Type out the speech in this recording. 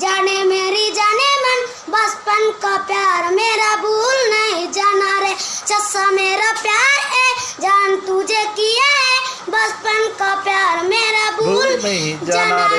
जाने मेरी जाने मन बचपन का प्यार मेरा भूल नहीं जाना रे। चस्सा मेरा प्यार है जान तुझे किया है बचपन का प्यार मेरा भूल भूल नहीं जाना रे।